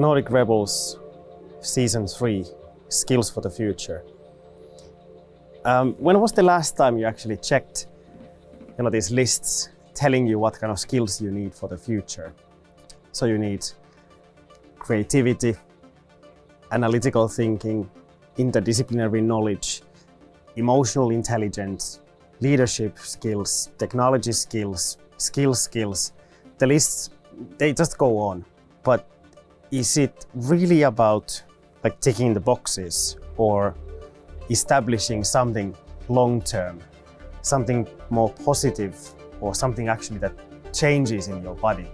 Nordic Rebels Season 3, Skills for the Future. Um, when was the last time you actually checked you know, these lists telling you what kind of skills you need for the future? So you need creativity, analytical thinking, interdisciplinary knowledge, emotional intelligence, leadership skills, technology skills, skill skills. The lists, they just go on. But is it really about like ticking the boxes or establishing something long-term, something more positive or something actually that changes in your body?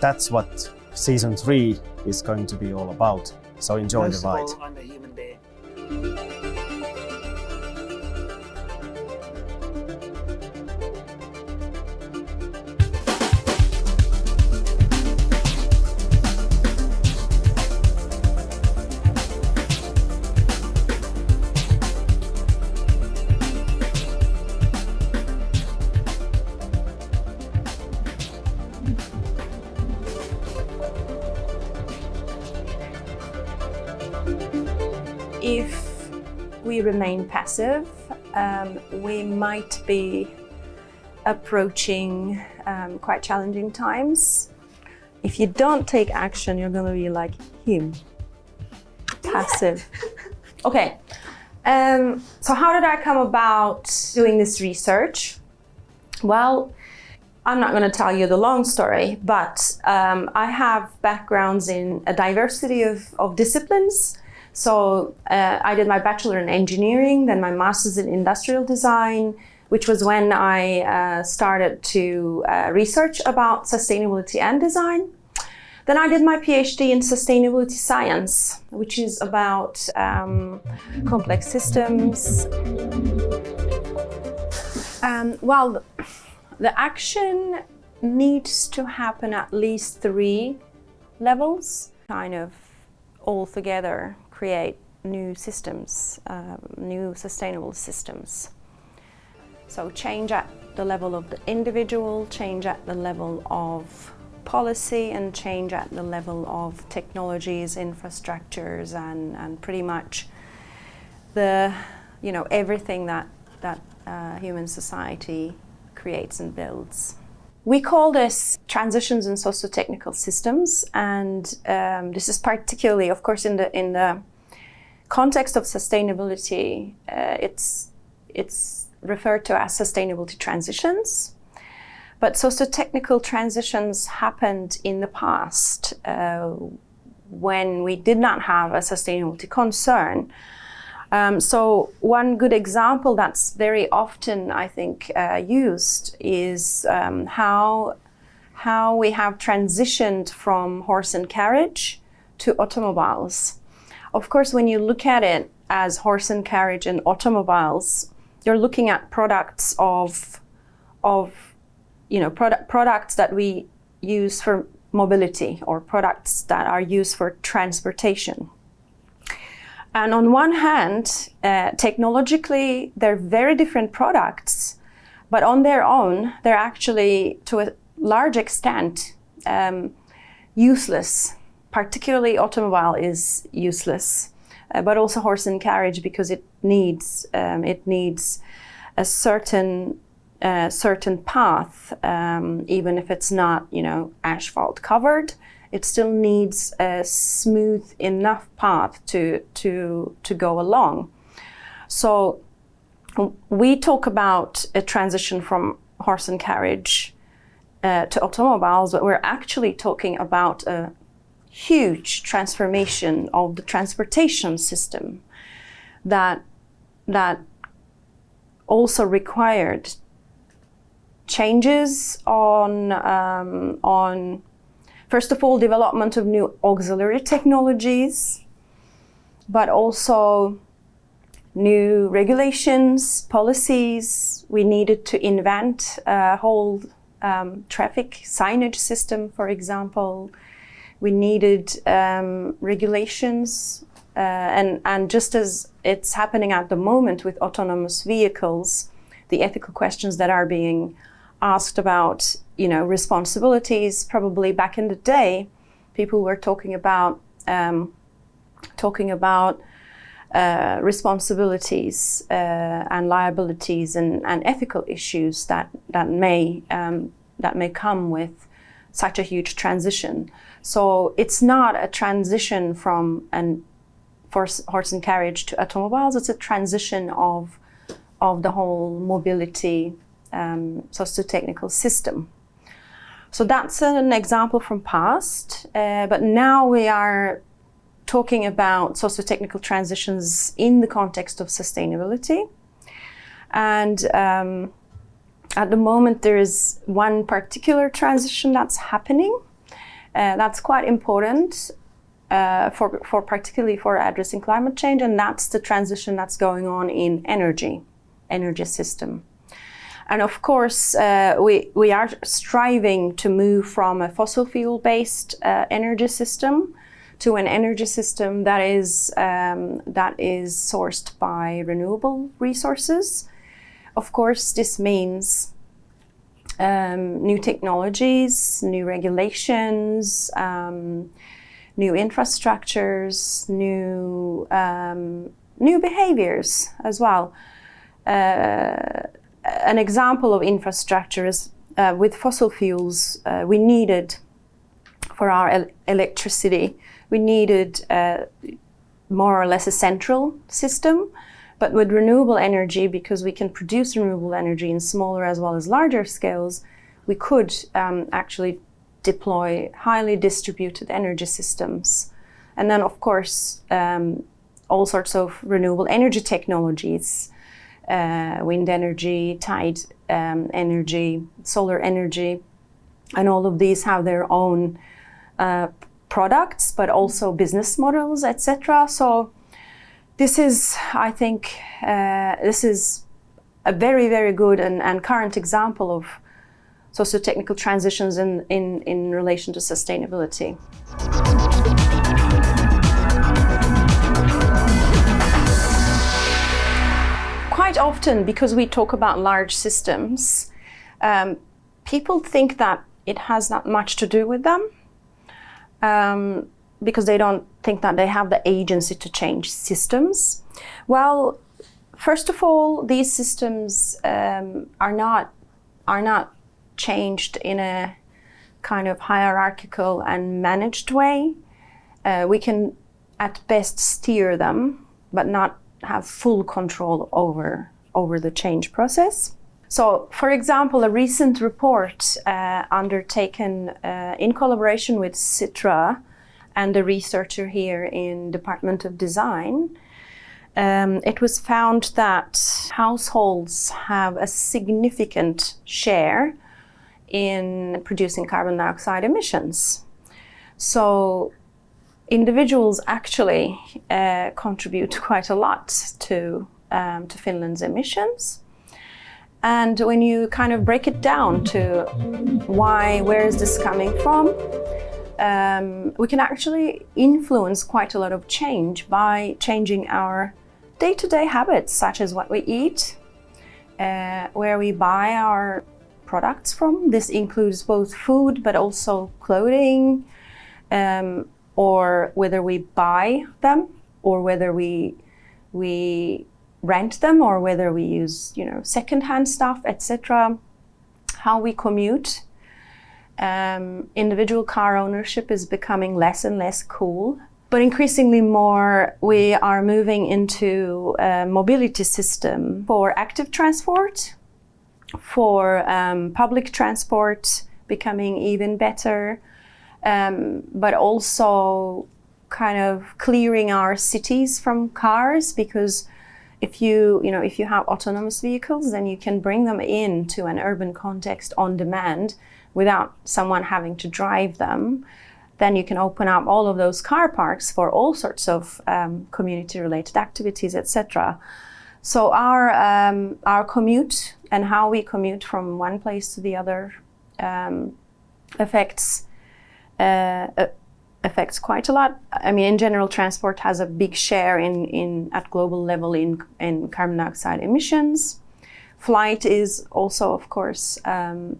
That's what season three is going to be all about. So enjoy First the ride. Remain passive, um, we might be approaching um, quite challenging times. If you don't take action, you're going to be like him, passive. Okay, um, so how did I come about doing this research? Well, I'm not going to tell you the long story, but um, I have backgrounds in a diversity of, of disciplines. So uh, I did my bachelor in engineering, then my master's in industrial design, which was when I uh, started to uh, research about sustainability and design. Then I did my PhD in sustainability science, which is about um, complex systems. Um, well, the action needs to happen at least three levels, kind of all together create new systems, um, new sustainable systems. So change at the level of the individual, change at the level of policy and change at the level of technologies, infrastructures and, and pretty much the, you know, everything that, that uh, human society creates and builds. We call this transitions in socio-technical systems and um, this is particularly, of course, in the, in the context of sustainability, uh, it's, it's referred to as sustainability transitions. But socio-technical transitions happened in the past uh, when we did not have a sustainability concern. Um, so one good example that's very often, I think, uh, used is um, how, how we have transitioned from horse and carriage to automobiles. Of course, when you look at it as horse and carriage and automobiles, you're looking at products of, of you know, product, products that we use for mobility or products that are used for transportation. And on one hand, uh, technologically, they're very different products, but on their own, they're actually, to a large extent, um, useless. Particularly automobile is useless, uh, but also horse and carriage because it needs, um, it needs a certain a certain path, um, even if it's not, you know, asphalt covered, it still needs a smooth enough path to, to, to go along. So we talk about a transition from horse and carriage uh, to automobiles, but we're actually talking about a huge transformation of the transportation system that, that also required changes on, um, on, first of all, development of new auxiliary technologies, but also new regulations, policies. We needed to invent a whole um, traffic signage system, for example. We needed um, regulations uh, and, and just as it's happening at the moment with autonomous vehicles, the ethical questions that are being asked about, you know, responsibilities, probably back in the day, people were talking about um, talking about uh, responsibilities uh, and liabilities and, and, ethical issues that that may um, that may come with such a huge transition. So it's not a transition from an horse, horse and carriage to automobiles. It's a transition of of the whole mobility um, socio-technical system. So that's an example from past, uh, but now we are talking about socio-technical transitions in the context of sustainability. And um, at the moment, there is one particular transition that's happening. Uh, that's quite important uh, for, for particularly for addressing climate change, and that's the transition that's going on in energy, energy system. And of course, uh, we, we are striving to move from a fossil fuel-based uh, energy system to an energy system that is, um, that is sourced by renewable resources. Of course, this means um, new technologies, new regulations, um, new infrastructures, new, um, new behaviors as well. Uh, an example of infrastructure is uh, with fossil fuels, uh, we needed for our el electricity we needed uh, more or less a central system. But with renewable energy, because we can produce renewable energy in smaller as well as larger scales, we could um, actually deploy highly distributed energy systems. And then, of course, um, all sorts of renewable energy technologies, uh, wind energy, tide um, energy, solar energy, and all of these have their own uh, products, but also business models, etc. So this is, I think, uh, this is a very, very good and, and current example of socio-technical transitions in, in, in relation to sustainability. Quite often, because we talk about large systems, um, people think that it has not much to do with them um, because they don't think that they have the agency to change systems. Well, first of all, these systems um, are not are not changed in a kind of hierarchical and managed way. Uh, we can at best steer them, but not have full control over over the change process. So, for example, a recent report uh, undertaken uh, in collaboration with Sitra and a researcher here in Department of Design, um, it was found that households have a significant share in producing carbon dioxide emissions. So individuals actually uh, contribute quite a lot to, um, to Finland's emissions. And when you kind of break it down to why, where is this coming from, um, we can actually influence quite a lot of change by changing our day-to-day -day habits, such as what we eat, uh, where we buy our products from. This includes both food, but also clothing, um, or whether we buy them, or whether we we rent them or whether we use, you know, secondhand stuff, etc. How we commute. Um, individual car ownership is becoming less and less cool. But increasingly more, we are moving into a mobility system for active transport, for um, public transport becoming even better, um, but also kind of clearing our cities from cars because if you, you know, if you have autonomous vehicles, then you can bring them into an urban context on demand without someone having to drive them. Then you can open up all of those car parks for all sorts of um, community-related activities, etc. So our um, our commute and how we commute from one place to the other um, affects uh, affects quite a lot. I mean, in general, transport has a big share in, in at global level in, in carbon dioxide emissions. Flight is also, of course, um,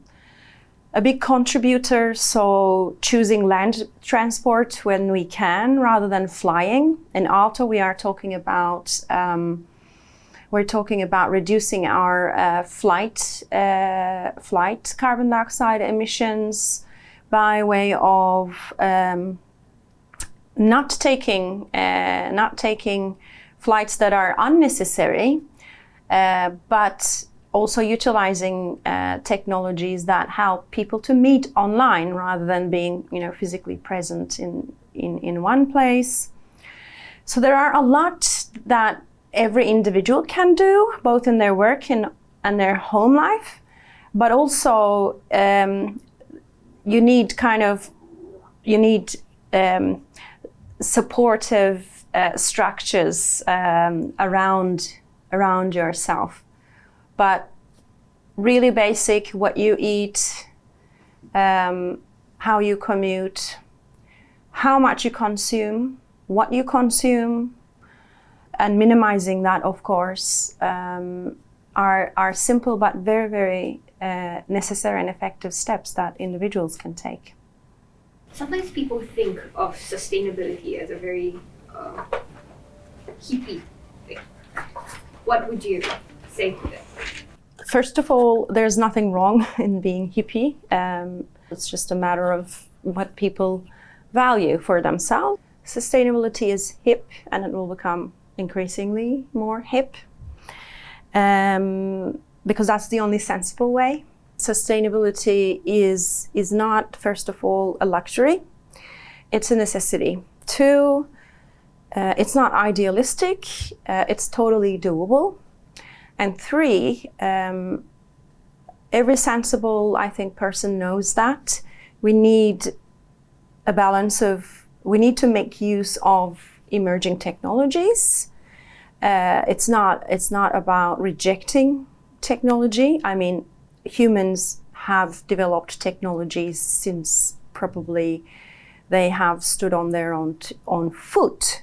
a big contributor, so choosing land transport when we can rather than flying. In Aalto, we are talking about um, we're talking about reducing our uh, flight uh, flight carbon dioxide emissions by way of um, not taking uh, not taking flights that are unnecessary, uh, but also utilizing uh, technologies that help people to meet online rather than being you know physically present in, in, in one place. So there are a lot that every individual can do, both in their work and, and their home life, but also um, you need kind of, you need um, supportive uh, structures um, around, around yourself but really basic what you eat, um, how you commute, how much you consume, what you consume, and minimizing that, of course, um, are, are simple but very, very uh, necessary and effective steps that individuals can take. Sometimes people think of sustainability as a very uh, hippie thing. What would you say to them? First of all, there's nothing wrong in being hippie. Um, it's just a matter of what people value for themselves. Sustainability is hip and it will become increasingly more hip um, because that's the only sensible way. Sustainability is, is not, first of all, a luxury. It's a necessity. Two, uh, it's not idealistic. Uh, it's totally doable. And three, um, every sensible, I think, person knows that we need a balance of, we need to make use of emerging technologies. Uh, it's not, it's not about rejecting technology. I mean, humans have developed technologies since probably they have stood on their own, own foot.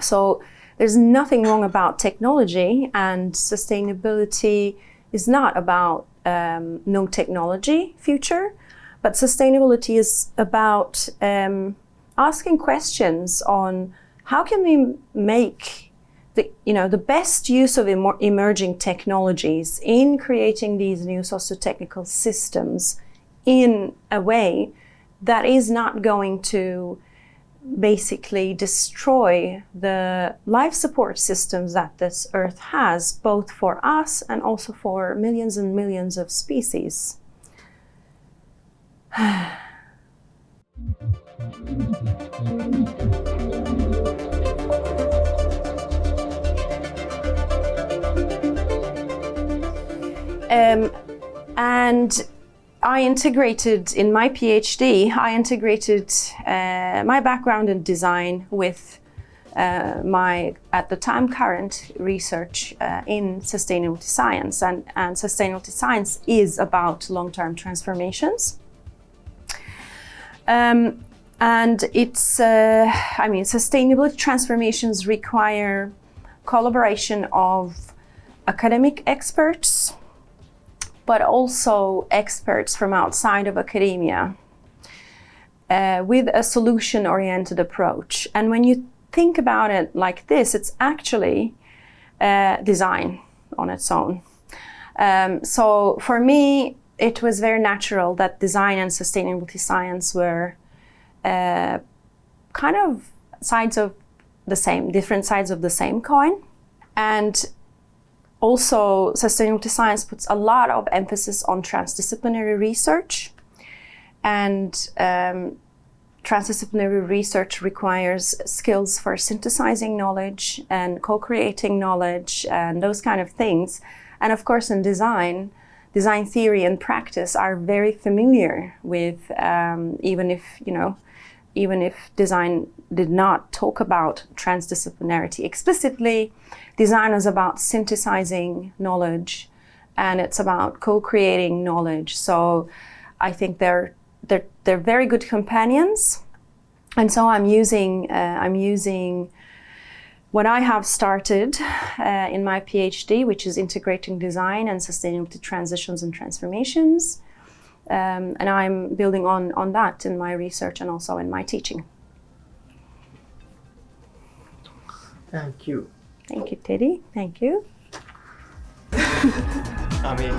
So there's nothing wrong about technology and sustainability is not about um, no technology future, but sustainability is about um, asking questions on how can we make the, you know, the best use of em emerging technologies in creating these new socio-technical systems in a way that is not going to basically destroy the life support systems that this earth has, both for us and also for millions and millions of species. um, and I integrated in my PhD, I integrated uh, my background in design with uh, my, at the time, current research uh, in sustainability science. And, and sustainability science is about long-term transformations. Um, and it's, uh, I mean, sustainability transformations require collaboration of academic experts, but also experts from outside of academia uh, with a solution-oriented approach. And when you think about it like this, it's actually uh, design on its own. Um, so for me, it was very natural that design and sustainability science were uh, kind of sides of the same, different sides of the same coin. And also, sustainability science puts a lot of emphasis on transdisciplinary research. And um, transdisciplinary research requires skills for synthesizing knowledge and co-creating knowledge and those kind of things. And of course, in design, design theory and practice are very familiar with, um, even if, you know, even if design did not talk about transdisciplinarity explicitly, design is about synthesizing knowledge and it's about co-creating knowledge. So I think they're, they're, they're very good companions. And so I'm using, uh, I'm using what I have started uh, in my PhD, which is integrating design and sustainability transitions and transformations. Um, and I'm building on, on that in my research and also in my teaching. Thank you. Thank you, Teddy. Thank you. I mean,